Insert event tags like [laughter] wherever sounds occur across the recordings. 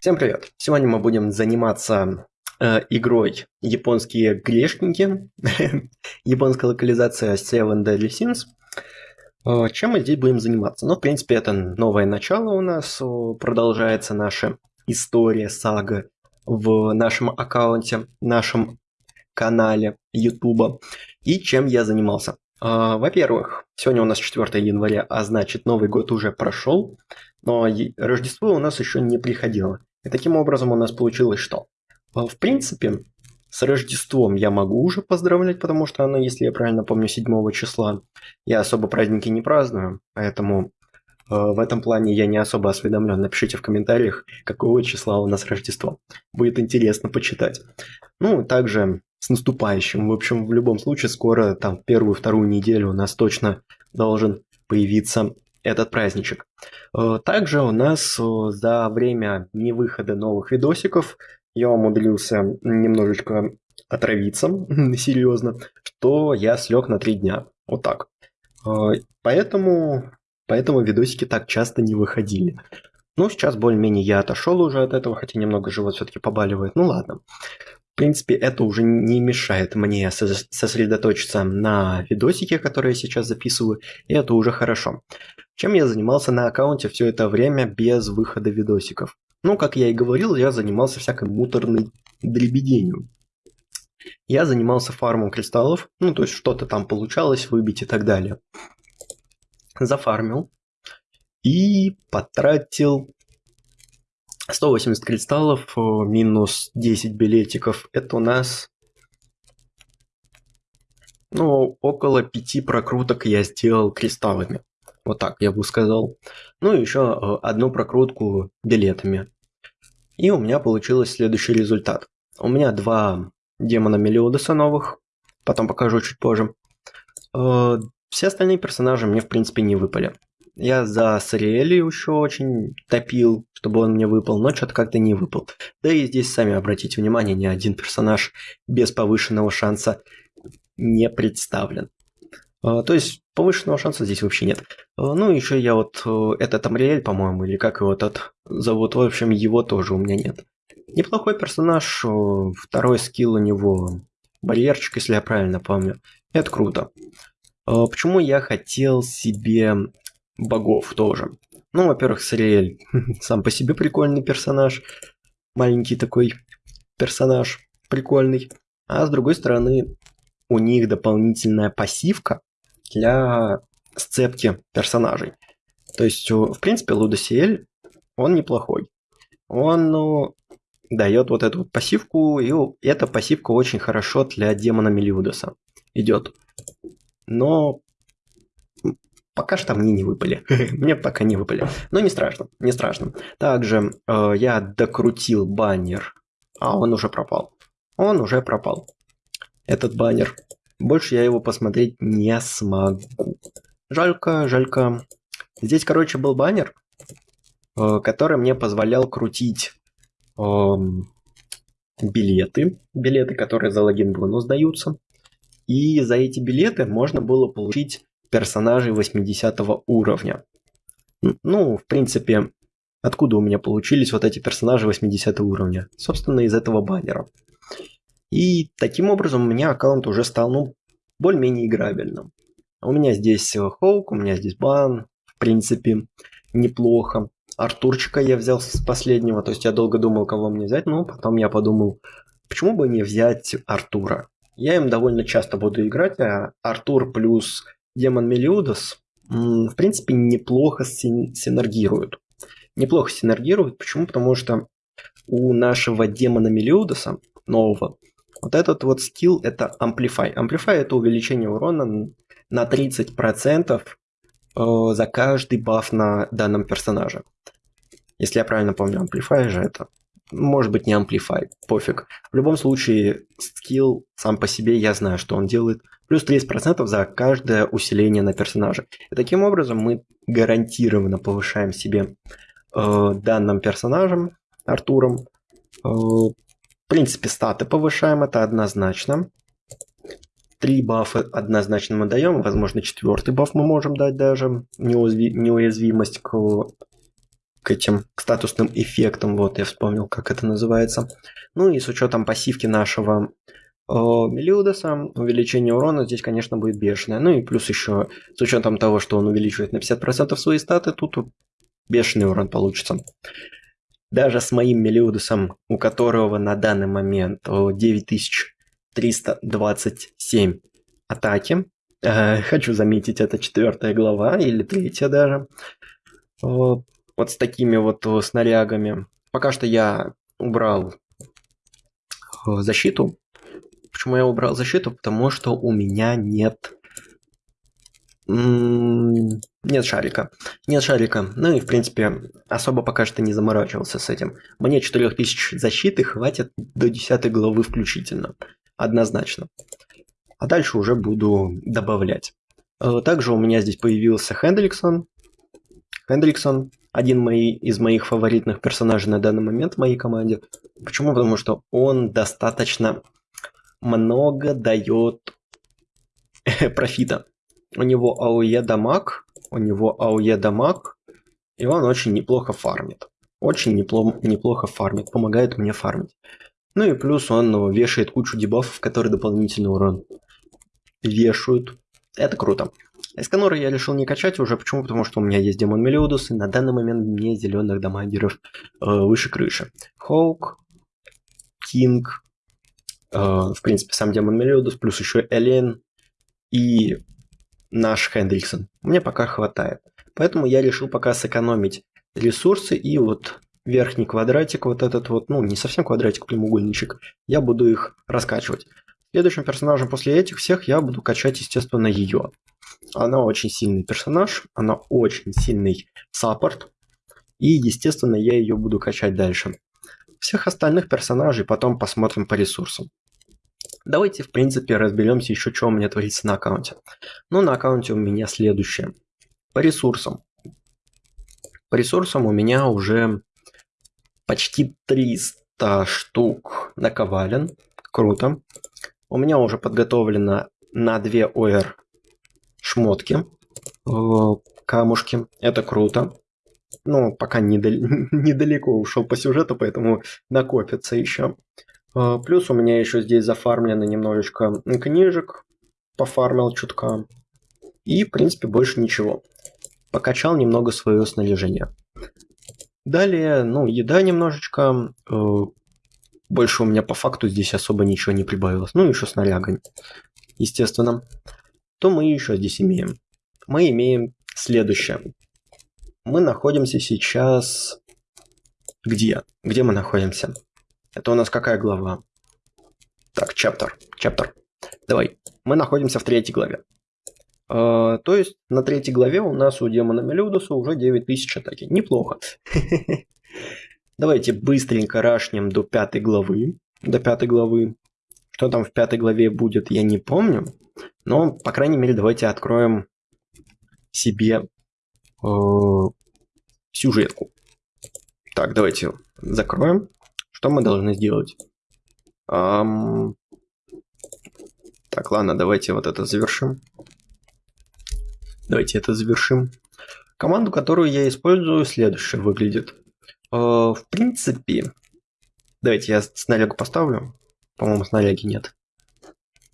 Всем привет! Сегодня мы будем заниматься э, игрой «Японские грешники», [laughs] японская локализация Seven Deadly Sins. Э, чем мы здесь будем заниматься? Ну, в принципе, это новое начало у нас, продолжается наша история, сага в нашем аккаунте, нашем канале YouTube. И чем я занимался? Э, во-первых, сегодня у нас 4 января, а значит Новый год уже прошел, но Рождество у нас еще не приходило. И таким образом у нас получилось что? А, в принципе, с Рождеством я могу уже поздравлять, потому что оно, если я правильно помню, 7 числа. Я особо праздники не праздную, поэтому в этом плане я не особо осведомлен. Напишите в комментариях, какого числа у нас Рождество. Будет интересно почитать. Ну, также с наступающим. В общем, в любом случае, скоро, там, первую-вторую неделю у нас точно должен появиться этот праздничек. Э, также у нас э, за время невыхода новых видосиков я умудрился немножечко отравиться, [laughs] серьезно, что я слег на три дня. Вот так. Э, поэтому, поэтому видосики так часто не выходили. Ну, сейчас более-менее я отошел уже от этого, хотя немного живот все-таки побаливает. Ну ладно. В принципе, это уже не мешает мне сосредоточиться на видосике, которые я сейчас записываю, и это уже хорошо. Чем я занимался на аккаунте все это время без выхода видосиков? Ну, как я и говорил, я занимался всякой муторной дребеденью. Я занимался фармом кристаллов, ну, то есть что-то там получалось выбить и так далее. Зафармил и потратил 180 кристаллов э, минус 10 билетиков. Это у нас ну, около 5 прокруток я сделал кристаллами. Вот так я бы сказал. Ну и еще э, одну прокрутку билетами. И у меня получился следующий результат. У меня два демона Мелиодеса новых. Потом покажу чуть позже. Все остальные персонажи мне, в принципе, не выпали. Я за Сариэли еще очень топил, чтобы он мне выпал, но что-то как-то не выпал. Да и здесь, сами обратите внимание, ни один персонаж без повышенного шанса не представлен. А, то есть повышенного шанса здесь вообще нет. А, ну, еще я вот э, этот Амриэль, по-моему, или как его тот зовут, в общем, его тоже у меня нет. Неплохой персонаж, э, второй скилл у него барьерчик, если я правильно помню. Это круто. А, почему я хотел себе богов тоже. Ну, во-первых, Сариэль [laughs] сам по себе прикольный персонаж. Маленький такой персонаж прикольный. А с другой стороны, у них дополнительная пассивка для сцепки персонажей. То есть, в принципе, Лудосиэль, он неплохой. Он ну, дает вот эту пассивку, и эта пассивка очень хорошо для демона Мелиудоса идет. Но Пока что мне не выпали. [laughs] мне пока не выпали. Но не страшно, не страшно. Также э, я докрутил баннер. А, он уже пропал. Он уже пропал. Этот баннер. Больше я его посмотреть не смогу. Жалько, жалько. Здесь, короче, был баннер, э, который мне позволял крутить э, билеты. Билеты, которые за логин бонус даются. И за эти билеты можно было получить персонажей 80 уровня. Ну, в принципе, откуда у меня получились вот эти персонажи 80 уровня? Собственно, из этого баннера. И таким образом у меня аккаунт уже стал, ну, более-менее играбельным. У меня здесь Хоук, у меня здесь Бан, в принципе, неплохо. Артурчика я взял с последнего, то есть я долго думал, кого мне взять, но потом я подумал, почему бы не взять Артура? Я им довольно часто буду играть, а Артур плюс демон Мелиудос, в принципе, неплохо синергируют. Неплохо синергируют. Почему? Потому что у нашего демона Мелиудоса, нового, вот этот вот скилл это Amplify. Amplify это увеличение урона на 30% э, за каждый баф на данном персонаже. Если я правильно помню, Amplify же это. Может быть не Amplify, пофиг. В любом случае, скилл сам по себе, я знаю, что он делает – плюс 30% за каждое усиление на персонаже. И таким образом мы гарантированно повышаем себе э, данным персонажем, Артуром. Э, в принципе, статы повышаем, это однозначно. Три бафа однозначно мы даем, возможно, четвертый баф мы можем дать даже, неуязвимость к, к этим к статусным эффектам, вот я вспомнил, как это называется. Ну и с учетом пассивки нашего э, Мелиудоса, увеличение урона здесь, конечно, будет бешеное. Ну и плюс еще, с учетом того, что он увеличивает на 50% свои статы, тут бешеный урон получится. Даже с моим Мелиудосом, у которого на данный момент 9000 327 атаки. Э, хочу заметить, это четвертая глава или третья даже. Вот с такими вот снарягами. Пока что я убрал э, защиту. Почему я убрал защиту? Потому что у меня нет... Нет шарика. Нет шарика. Ну и, в принципе, особо пока что не заморачивался с этим. Мне 4000 защиты хватит до 10 главы включительно однозначно. А дальше уже буду добавлять. Э, также у меня здесь появился Хендриксон. Хендриксон один мои, из моих фаворитных персонажей на данный момент в моей команде. Почему? Потому что он достаточно много дает [laughs] профита. У него АОЕ дамаг, у него АОЕ дамаг, и он очень неплохо фармит. Очень неплохо, неплохо фармит, помогает мне фармить. Ну и плюс он вешает кучу дебафов, которые дополнительный урон вешают. Это круто. Эсканора я решил не качать уже. Почему? Потому что у меня есть Демон Мелиодус, и на данный момент мне зеленых дамагеров э, выше крыши. Хоук, Кинг, э, в принципе, сам Демон Мелиодас, плюс еще Элейн и наш Хендриксон. Мне пока хватает. Поэтому я решил пока сэкономить ресурсы и вот верхний квадратик, вот этот вот, ну, не совсем квадратик, прямоугольничек, я буду их раскачивать. Следующим персонажем после этих всех я буду качать, естественно, ее. Она очень сильный персонаж, она очень сильный саппорт, и, естественно, я ее буду качать дальше. Всех остальных персонажей потом посмотрим по ресурсам. Давайте, в принципе, разберемся еще, что у меня творится на аккаунте. Ну, на аккаунте у меня следующее. По ресурсам. По ресурсам у меня уже почти 300 штук наковален. Круто. У меня уже подготовлено на 2 ОР шмотки, э, камушки. Это круто. Ну, пока недал- [laughs] недалеко ушел по сюжету, поэтому накопится еще. Э, плюс у меня еще здесь зафармлено немножечко книжек. Пофармил чутка. И, в принципе, больше ничего. Покачал немного свое снаряжение. Далее, ну, еда немножечко. Больше у меня по факту здесь особо ничего не прибавилось. Ну, еще снарягами, естественно. То мы еще здесь имеем? Мы имеем следующее. Мы находимся сейчас... Где? Где мы находимся? Это у нас какая глава? Так, чаптер. Чаптер. Давай. Мы находимся в третьей главе. Uh, то есть на третьей главе у нас у демона Мелиудуса уже 9000 атаки. Неплохо. [laughs] Давайте быстренько рашнем до пятой главы. До пятой главы. Что там в пятой главе будет, я не помню. Но, по крайней мере, давайте откроем себе uh, сюжетку. Так, давайте закроем. Что мы должны сделать? Um... Так, ладно, давайте вот это завершим. Давайте это завершим. Команду, которую я использую, следующая выглядит. Э, в принципе, давайте я снарягу поставлю. По-моему, снаряги нет.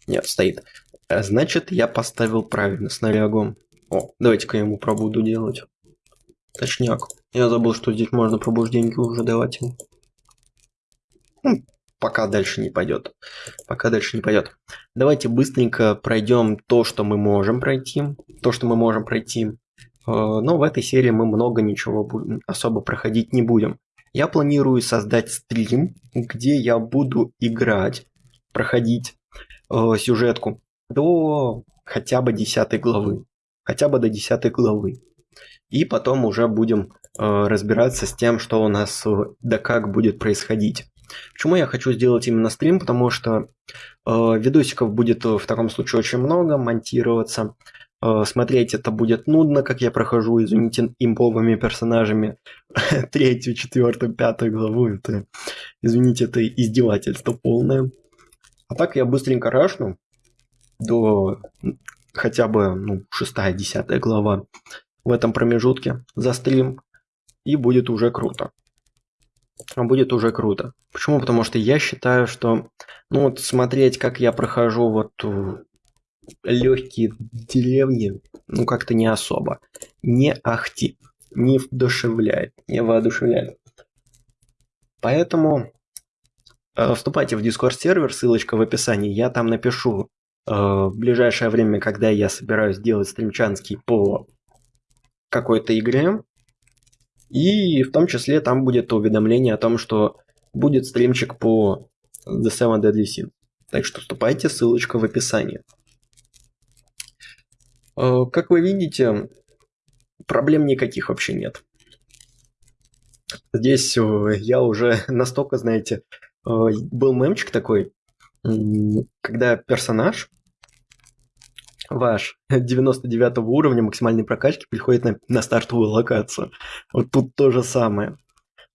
Нет, стоит. Э, значит, я поставил правильно снарягу. О, давайте-ка я ему пробуду делать. Точняк. Я забыл, что здесь можно пробужденьки уже давать ему. Ну, пока дальше не пойдет. Пока дальше не пойдет. Давайте быстренько пройдем то, что мы можем пройти. То, что мы можем пройти. Э, но в этой серии мы много ничего особо проходить не будем. Я планирую создать стрим, где я буду играть, проходить э, сюжетку до хотя бы 10 главы. Хотя бы до 10 главы. И потом уже будем э, разбираться с тем, что у нас э, да как будет происходить. Почему я хочу сделать именно стрим? Потому что э, видосиков будет в таком случае очень много, монтироваться. Э, смотреть это будет нудно, как я прохожу, извините, имповыми персонажами [laughs] третью, четвертую, пятую главу. Это, извините, это издевательство полное. А так я быстренько рашну. до хотя бы ну, шестая, десятая глава в этом промежутке за стрим, и будет уже круто. Будет уже круто. Почему? Потому что я считаю, что ну вот смотреть, как я прохожу вот легкие деревни, ну как-то не особо. Не ахти, не вдушевляет, не воодушевляет. Поэтому э, вступайте в Discord сервер, ссылочка в описании. Я там напишу э, в ближайшее время, когда я собираюсь делать стримчанский по какой-то игре. И в том числе там будет уведомление о том, что будет стримчик по The Seven Deadly Sins. Так что вступайте, ссылочка в описании. Э, как вы видите, проблем никаких вообще нет. Здесь э, я уже [laughs] настолько, знаете, э, был мемчик такой, когда персонаж ваш [laughs] 99 уровня максимальной прокачки приходит на, на стартовую локацию. Вот тут то же самое.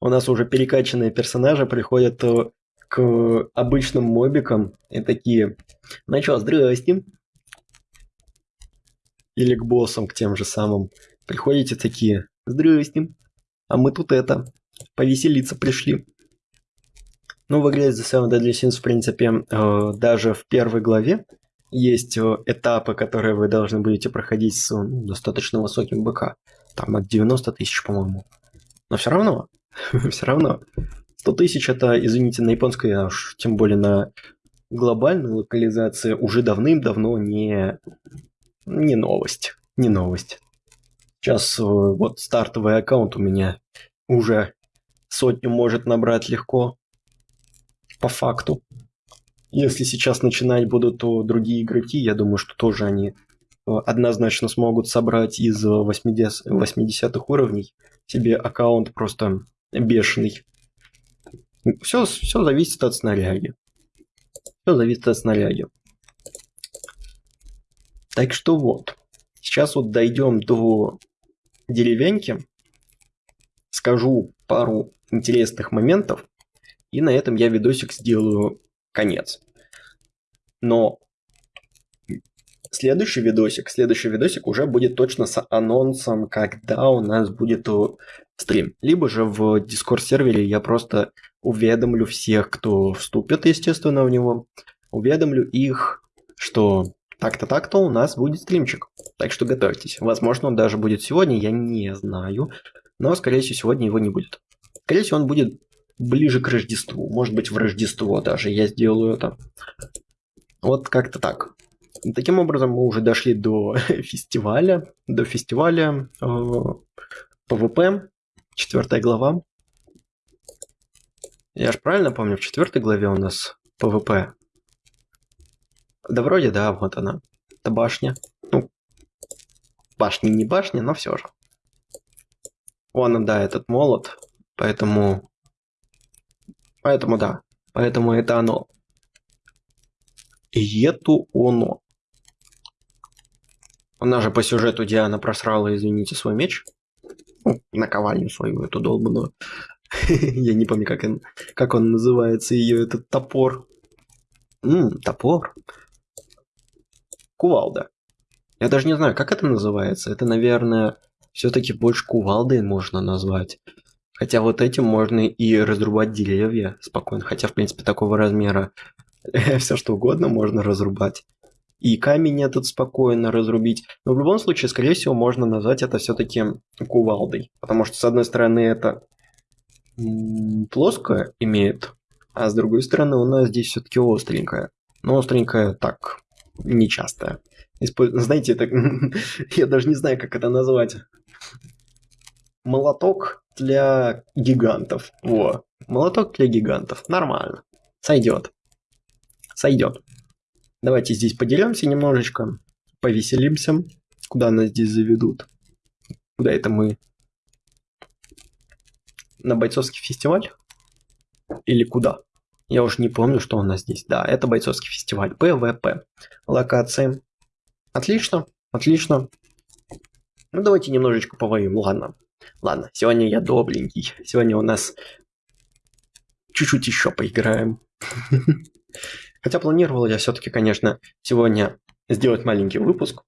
У нас уже перекачанные персонажи приходят к обычным мобикам и такие, ну что, здрасте, или к боссам, к тем же самым. Приходите такие, здрасте, а мы тут это, повеселиться пришли. Ну, в игре The Seven Deadly Sins, в принципе, э, даже в первой главе есть э, этапы, которые вы должны будете проходить с ну, достаточно высоким БК. Там от 90 тысяч, по-моему. Но все равно, [laughs] все равно. 100 тысяч это, извините, на японской, а уж тем более на глобальной локализации уже давным-давно не не новость, не новость. Сейчас э, вот стартовый аккаунт у меня уже сотню может набрать легко, по факту. Если сейчас начинать будут то другие игроки, я думаю, что тоже они э, однозначно смогут собрать из 80, 80 уровней себе аккаунт просто бешеный. Все, все зависит от снаряги. Все зависит от снаряги. Так что вот, сейчас вот дойдем до деревеньки, скажу пару интересных моментов, и на этом я видосик сделаю конец. Но следующий видосик, следующий видосик уже будет точно с анонсом, когда у нас будет стрим. Либо же в Discord сервере я просто уведомлю всех, кто вступит, естественно, в него, уведомлю их, что так-то так-то у нас будет стримчик. Так что готовьтесь. Возможно, он даже будет сегодня, я не знаю. Но, скорее всего, сегодня его не будет. Скорее всего, он будет ближе к Рождеству. Может быть, в Рождество даже я сделаю это. Вот как-то так. Таким образом, мы уже дошли до [laughs] фестиваля. До фестиваля э, PvP. Четвертая глава. Я же правильно помню, в четвертой главе у нас PvP да вроде да, вот она. Это башня. Ну, башня не башня, но все же. Вон, да, этот молот. Поэтому... Поэтому да. Поэтому это оно. И это оно. Она же по сюжету Диана просрала, извините, свой меч. Ну, наковальню свою, эту долбанную. [laughs] Я не помню, как он, как он называется, ее этот топор. М, топор кувалда. Я даже не знаю, как это называется. Это, наверное, все-таки больше кувалдой можно назвать. Хотя вот этим можно и разрубать деревья спокойно. Хотя, в принципе, такого размера [laughs] все что угодно можно разрубать. И камень этот спокойно разрубить. Но в любом случае, скорее всего, можно назвать это все-таки кувалдой. Потому что, с одной стороны, это плоское имеет, а с другой стороны, у нас здесь все-таки остренькое. Но остренькое так, Использ... Знаете, это... [laughs] я даже не знаю, как это назвать. Молоток для гигантов. Во. Молоток для гигантов. Нормально. Сойдет. Сойдет. Давайте здесь поделимся немножечко. Повеселимся. Куда нас здесь заведут? Куда это мы? На бойцовский фестиваль? Или куда? Я уже не помню, что у нас здесь. Да, это бойцовский фестиваль. PvP. Локации. Отлично, отлично. Ну, давайте немножечко повоюем. Ладно. Ладно, сегодня я добренький. Сегодня у нас чуть-чуть еще поиграем. [laughs] Хотя планировал я все-таки, конечно, сегодня сделать маленький выпуск.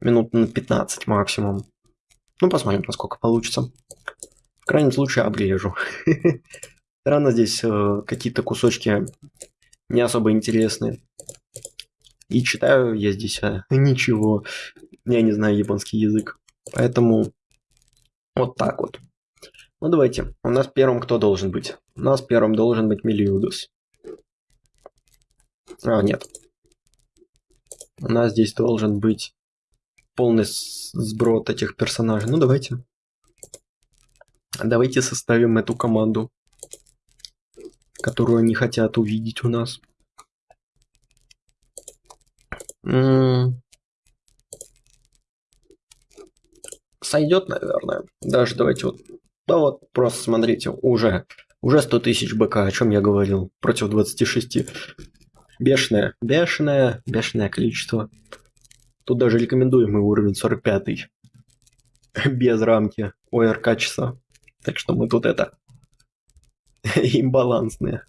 Минут на 15 максимум. Ну, посмотрим, насколько получится. В крайнем случае обрежу. [laughs] Странно здесь э, какие-то кусочки не особо интересные. И читаю я здесь а, [laughs] ничего. Я не знаю японский язык. Поэтому вот так вот. Ну давайте. У нас первым кто должен быть? У нас первым должен быть Мелиудус. А, нет. У нас здесь должен быть полный сброд этих персонажей. Ну давайте. Давайте составим эту команду, которую они хотят увидеть у нас. Сойдет, наверное. Даже давайте вот... Да вот, просто смотрите, уже, уже 100 тысяч БК, о чем я говорил, против 26. Бешеное, бешеное, бешеное количество. Тут даже рекомендуемый уровень 45 [laughs] без рамки ОРК часа. Так что мы тут это [laughs] имбалансные.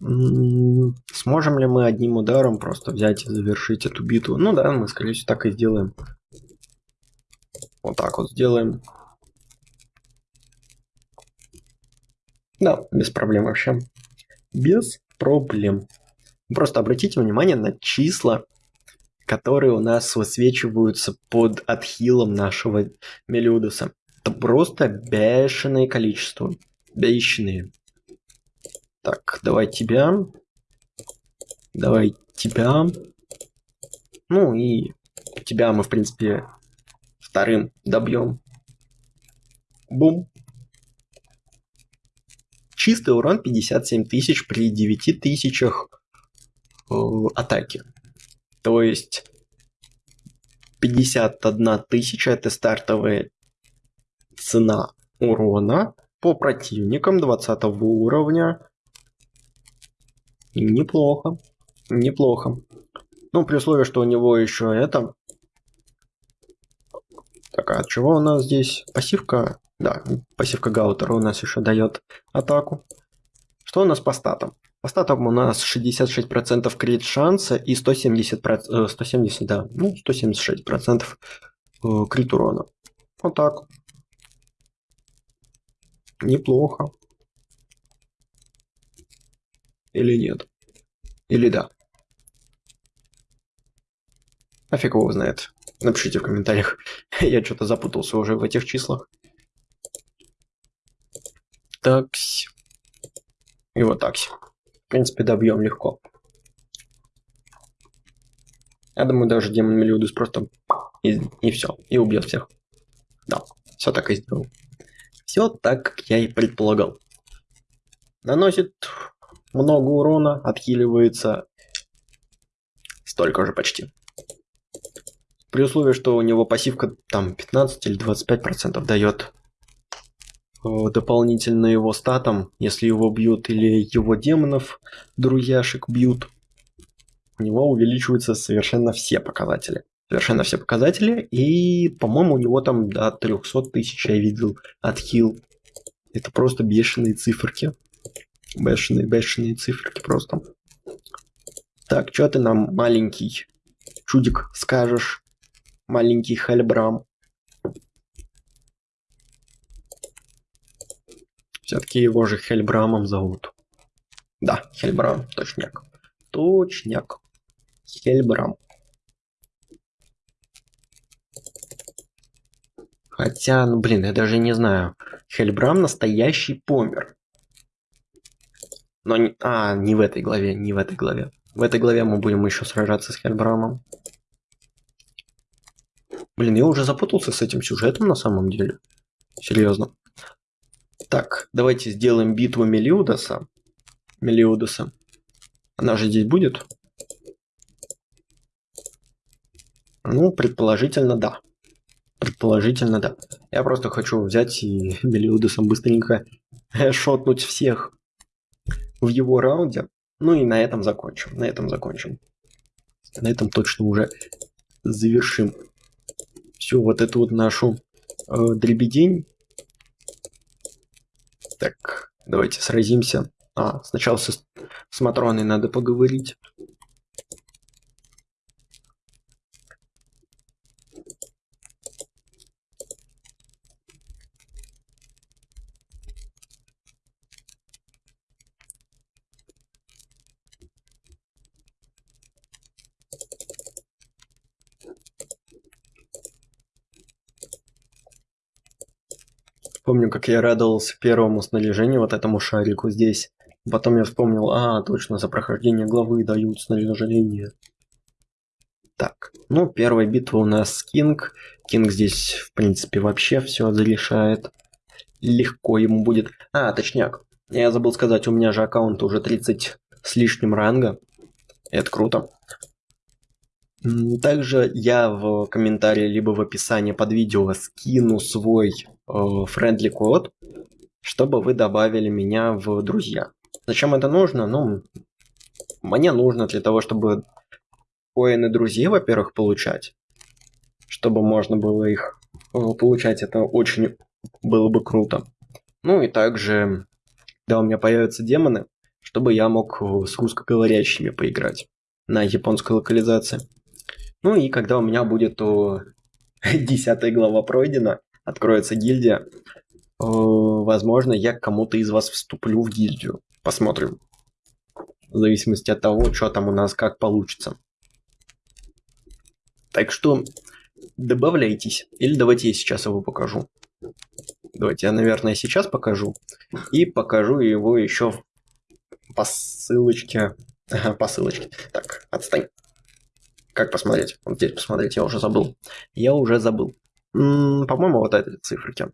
Сможем ли мы одним ударом просто взять и завершить эту битву? Ну да, мы, скорее всего, так и сделаем. Вот так вот сделаем. Да, без проблем вообще. Без проблем. Просто обратите внимание на числа, которые у нас высвечиваются под отхилом нашего Мелиудуса. Это просто бешеное количество. Бешеные. Так, давай тебя. Давай тебя. Ну и тебя мы, в принципе, вторым добьем. Бум. Чистый урон 57 тысяч при 9 тысячах э, атаки. То есть 51 тысяча это стартовая цена урона по противникам 20 уровня Неплохо. Неплохо. Ну, при условии, что у него еще это... Так, а от чего у нас здесь? Пассивка? Да, пассивка Гаутера у нас еще дает атаку. Что у нас по статам? По статам у нас 66% крит шанса и 170%, 170, э, да, ну, 176% э, крит урона. Вот так. Неплохо. Или нет? Или да? А фиг его знает. Напишите в комментариях. [laughs] Я что-то запутался уже в этих числах. Такси. И вот такси. В принципе, добьем легко. Я думаю, даже демон Мелиудус просто и, и все. И убьет всех. Да, все так и сделал. Все так, как я и предполагал. Наносит много урона, отхиливается столько же почти. При условии, что у него пассивка там 15 или 25 процентов дает э, дополнительно его статам, если его бьют или его демонов, друзьяшек бьют, у него увеличиваются совершенно все показатели. Совершенно все показатели, и, по-моему, у него там до 300 тысяч я видел отхил. Это просто бешеные циферки. Бешеные, бешеные циферки просто. Так, что ты нам, маленький чудик, скажешь? Маленький Хальбрам. Все-таки его же Хельбрамом зовут. Да, Хельбрам, точняк. Точняк. Хельбрам. Хотя, ну блин, я даже не знаю. Хельбрам настоящий помер. Но не... А, не в этой главе, не в этой главе. В этой главе мы будем еще сражаться с Хельбрамом. Блин, я уже запутался с этим сюжетом на самом деле. Серьезно. Так, давайте сделаем битву Мелиудаса. Мелиудаса. Она же здесь будет? Ну, предположительно, да. Предположительно, да. Я просто хочу взять и Мелиудасом быстренько [laughs] шотнуть всех в его раунде. Ну и на этом закончим. На этом закончим. На этом точно уже завершим всю вот эту вот нашу э, дребедень. Так, давайте сразимся. А, сначала со, с Матроной надо поговорить. Помню, как я радовался первому снаряжению, вот этому шарику здесь. Потом я вспомнил, а, точно, за прохождение главы дают снаряжение. Так, ну, первая битва у нас Кинг. Кинг здесь, в принципе, вообще все зарешает. Легко ему будет. А, точняк. Я забыл сказать, у меня же аккаунт уже 30 с лишним ранга. Это круто. Также я в комментарии либо в описании под видео скину свой френдли код, чтобы вы добавили меня в друзья. Зачем это нужно? Ну, мне нужно для того, чтобы коины друзей, во-первых, получать. Чтобы можно было их э, получать, это очень было бы круто. Ну и также, когда у меня появятся демоны, чтобы я мог э, с русскоговорящими поиграть на японской локализации. Ну и когда у меня будет о, [laughs] 10 глава пройдена, откроется гильдия, возможно, я кому-то из вас вступлю в гильдию. Посмотрим. В зависимости от того, что там у нас как получится. Так что добавляйтесь. Или давайте я сейчас его покажу. Давайте я, наверное, сейчас покажу. И покажу его еще по ссылочке. по ссылочке. Так, отстань. Как посмотреть? Вот здесь посмотреть, я уже забыл. Я уже забыл. По-моему, вот эти циферки.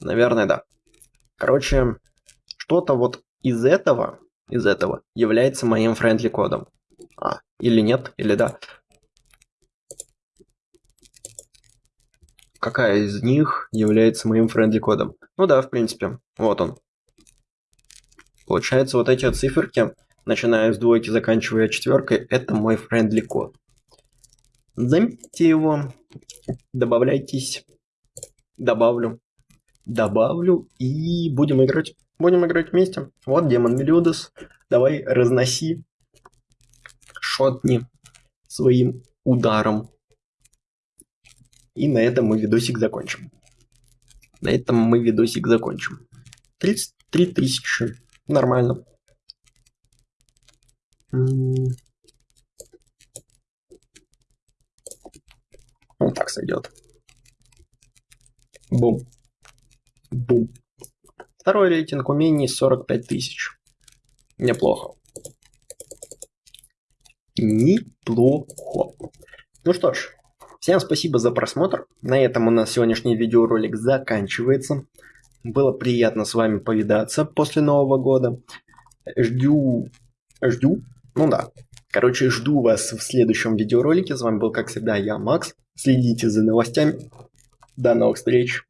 Наверное, да. Короче, что-то вот из этого, из этого является моим friendly кодом. А, или нет, или да. Какая из них является моим friendly кодом? Ну да, в принципе, вот он. Получается, вот эти циферки начиная с двойки, заканчивая четверкой, это мой френдли код. Заметьте его, добавляйтесь, добавлю, добавлю и будем играть. Будем играть вместе. Вот демон Мелиодес, давай разноси, шотни своим ударом. И на этом мы видосик закончим. На этом мы видосик закончим. 33 тысячи. Нормально. Вот так сойдет. Бум. Бум. Второй рейтинг умений 45 тысяч. Неплохо. Неплохо. Ну что ж, всем спасибо за просмотр. На этом у нас сегодняшний видеоролик заканчивается. Было приятно с вами повидаться после Нового года. Жду, жду ну да. Короче, жду вас в следующем видеоролике. С вами был, как всегда, я, Макс. Следите за новостями. До новых встреч.